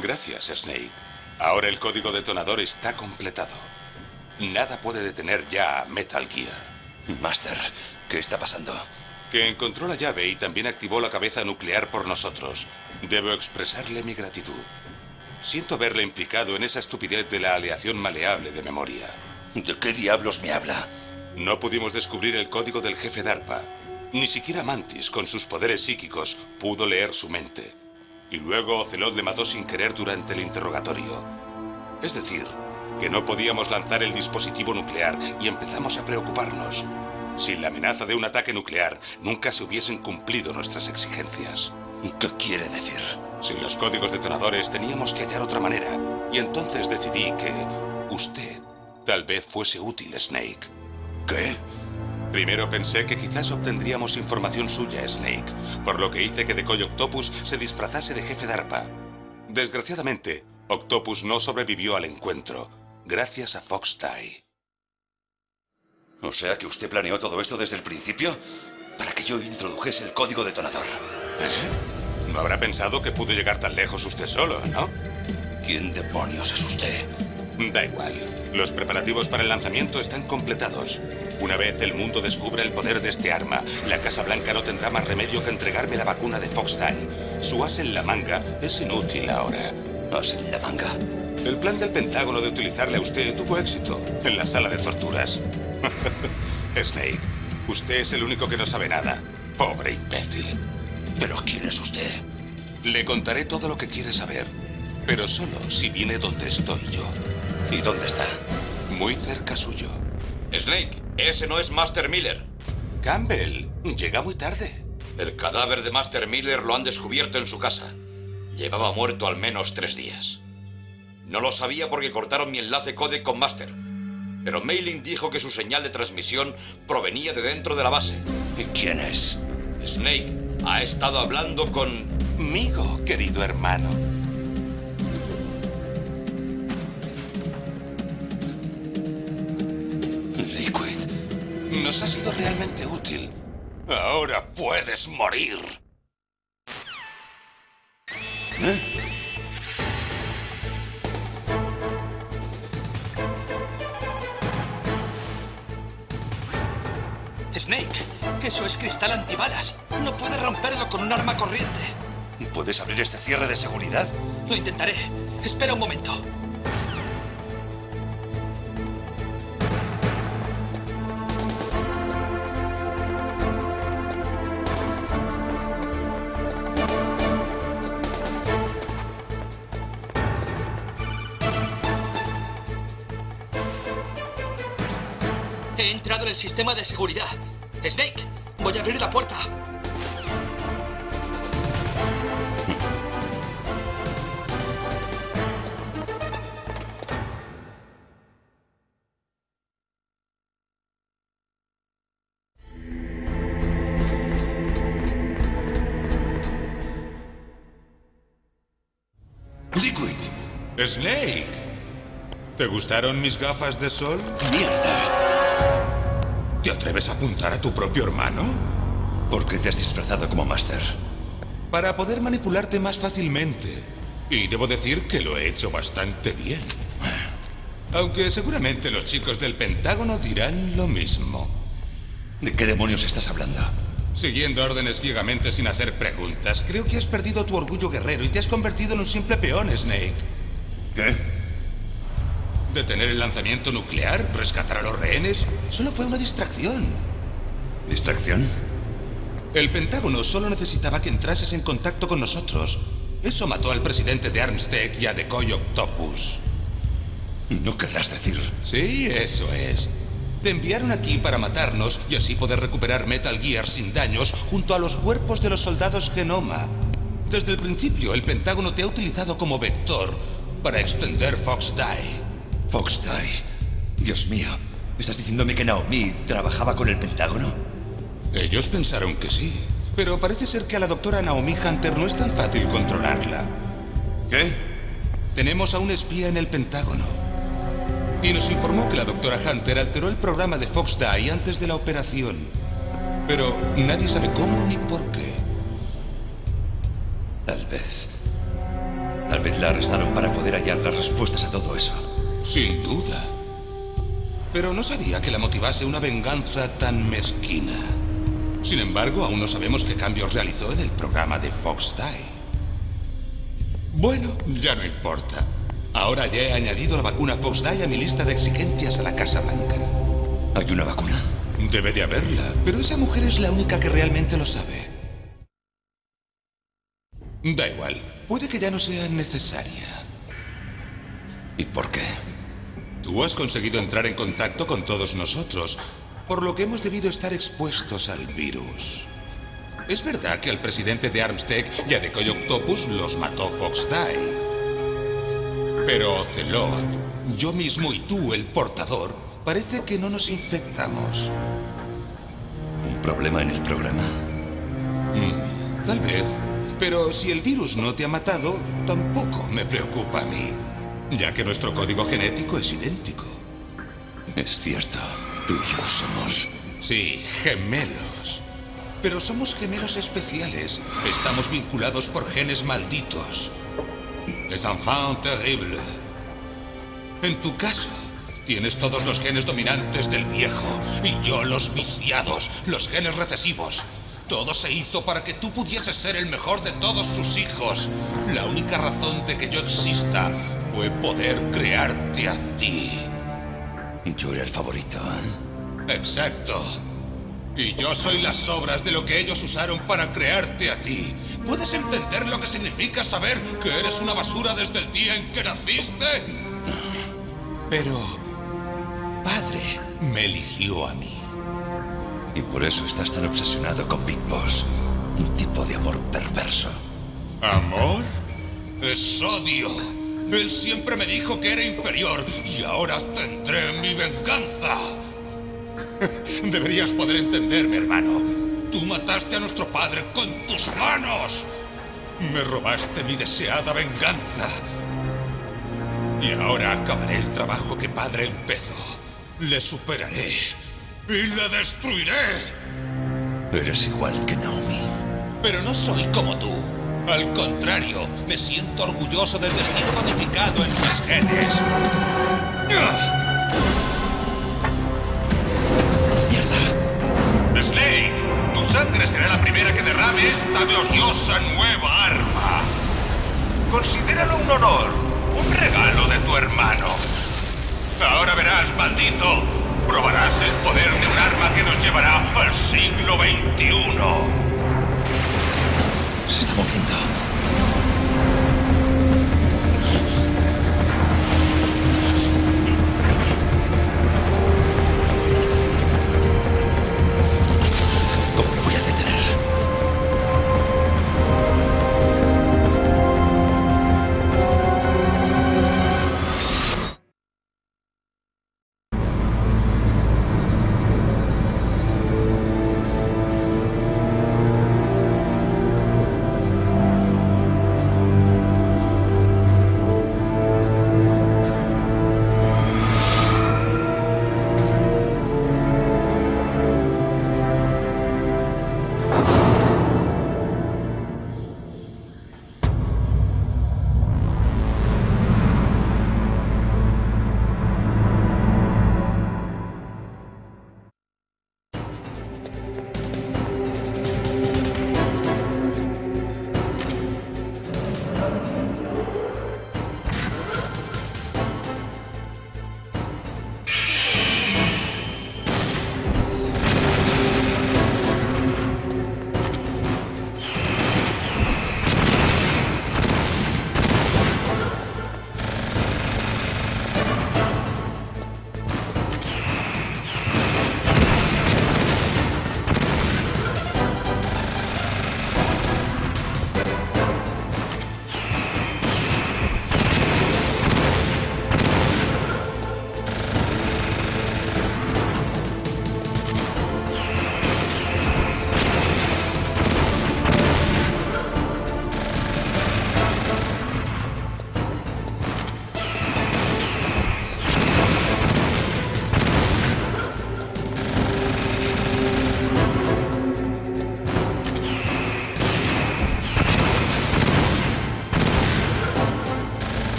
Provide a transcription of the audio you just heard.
Gracias, Snake. Ahora el código detonador está completado. Nada puede detener ya a Metal Gear. Master, ¿qué está pasando? Que encontró la llave y también activó la cabeza nuclear por nosotros. Debo expresarle mi gratitud. Siento verle implicado en esa estupidez de la aleación maleable de memoria. ¿De qué diablos me habla? No pudimos descubrir el código del jefe DARPA. Ni siquiera Mantis, con sus poderes psíquicos, pudo leer su mente. Y luego Ocelot le mató sin querer durante el interrogatorio. Es decir, que no podíamos lanzar el dispositivo nuclear y empezamos a preocuparnos. Sin la amenaza de un ataque nuclear, nunca se hubiesen cumplido nuestras exigencias. ¿Qué quiere decir? Sin los códigos detonadores teníamos que hallar otra manera. Y entonces decidí que usted tal vez fuese útil, Snake. ¿Qué? Primero pensé que quizás obtendríamos información suya, Snake, por lo que hice que Decoy Octopus se disfrazase de jefe DARPA. Desgraciadamente, Octopus no sobrevivió al encuentro, gracias a Fox Tie. O sea que usted planeó todo esto desde el principio para que yo introdujese el código detonador. ¿Eh? No habrá pensado que pudo llegar tan lejos usted solo, ¿no? ¿Quién demonios es usted? Da igual. Los preparativos para el lanzamiento están completados. Una vez el mundo descubra el poder de este arma, la Casa Blanca no tendrá más remedio que entregarme la vacuna de Foxtime. Su as en la manga es inútil ahora. ¿As en la manga? El plan del Pentágono de utilizarle a usted tuvo éxito en la sala de torturas. Snake, usted es el único que no sabe nada. Pobre imbécil. ¿Pero quién es usted? Le contaré todo lo que quiere saber, pero solo si viene donde estoy yo. ¿Y dónde está? Muy cerca suyo. Snake, ese no es Master Miller. Campbell, llega muy tarde. El cadáver de Master Miller lo han descubierto en su casa. Llevaba muerto al menos tres días. No lo sabía porque cortaron mi enlace code con Master. Pero Mailing dijo que su señal de transmisión provenía de dentro de la base. ¿Y quién es? Snake ha estado hablando con... Migo, querido hermano. Nos ha sido realmente útil. Ahora puedes morir. ¿Eh? Snake, eso es cristal antibalas. No puedes romperlo con un arma corriente. ¿Puedes abrir este cierre de seguridad? Lo intentaré. Espera un momento. El sistema de seguridad. Snake, voy a abrir la puerta. Liquid. Snake. ¿Te gustaron mis gafas de sol? ¡Mierda! ¿Te atreves a apuntar a tu propio hermano? ¿Por qué te has disfrazado como Master? Para poder manipularte más fácilmente. Y debo decir que lo he hecho bastante bien. Aunque seguramente los chicos del Pentágono dirán lo mismo. ¿De qué demonios estás hablando? Siguiendo órdenes ciegamente sin hacer preguntas, creo que has perdido tu orgullo guerrero y te has convertido en un simple peón, Snake. ¿Qué? ¿Detener el lanzamiento nuclear? ¿Rescatar a los rehenes? Solo fue una distracción. ¿Distracción? El Pentágono solo necesitaba que entrases en contacto con nosotros. Eso mató al presidente de Armstead y a Decoy Octopus. No querrás decir. Sí, eso es. Te enviaron aquí para matarnos y así poder recuperar Metal Gear sin daños junto a los cuerpos de los soldados Genoma. Desde el principio, el Pentágono te ha utilizado como vector para extender Fox Die. Fox Die. Dios mío. ¿Estás diciéndome que Naomi trabajaba con el Pentágono? Ellos pensaron que sí, pero parece ser que a la doctora Naomi Hunter no es tan fácil controlarla. ¿Qué? Tenemos a un espía en el Pentágono. Y nos informó que la doctora Hunter alteró el programa de Fox Die antes de la operación. Pero nadie sabe cómo ni por qué. Tal vez. Tal vez la arrestaron para poder hallar las respuestas a todo eso. Sin duda. Pero no sabía que la motivase una venganza tan mezquina. Sin embargo, aún no sabemos qué cambios realizó en el programa de Fox Die. Bueno, ya no importa. Ahora ya he añadido la vacuna Fox Die a mi lista de exigencias a la Casa Blanca. ¿Hay una vacuna? Debe de haberla, pero esa mujer es la única que realmente lo sabe. Da igual, puede que ya no sea necesaria. ¿Y por qué? Tú has conseguido entrar en contacto con todos nosotros, por lo que hemos debido estar expuestos al virus. Es verdad que al presidente de Armstead y a Decoy Octopus los mató Fox Die. Pero Ocelot, yo mismo y tú, el portador, parece que no nos infectamos. ¿Un problema en el programa? Mm, tal vez. Pero si el virus no te ha matado, tampoco me preocupa a mí, ya que nuestro código genético es idéntico. Es cierto, tú y yo somos... Sí, gemelos. Pero somos gemelos especiales. Estamos vinculados por genes malditos. Les enfants terribles. En tu caso, tienes todos los genes dominantes del viejo y yo los viciados, los genes recesivos. Todo se hizo para que tú pudieses ser el mejor de todos sus hijos. La única razón de que yo exista fue poder crearte a ti. Yo era el favorito, ¿eh? Exacto. Y yo soy las sobras de lo que ellos usaron para crearte a ti. ¿Puedes entender lo que significa saber que eres una basura desde el día en que naciste? Pero... Padre me eligió a mí. Y por eso estás tan obsesionado con Big Boss. Un tipo de amor perverso. ¿Amor? Es odio. Él siempre me dijo que era inferior y ahora tendré mi venganza. Deberías poder entenderme, hermano. Tú mataste a nuestro padre con tus manos. Me robaste mi deseada venganza. Y ahora acabaré el trabajo que padre empezó. Le superaré y le destruiré. Eres igual que Naomi. Pero no soy como tú. Al contrario, me siento orgulloso del destino codificado en mis genes. ¡Mierda! Slade, tu sangre será la primera que derrame esta gloriosa nueva arma. Considéralo un honor, un regalo de tu hermano. Ahora verás, maldito, probarás el poder de un arma que nos llevará al siglo XXI. Se está moviendo.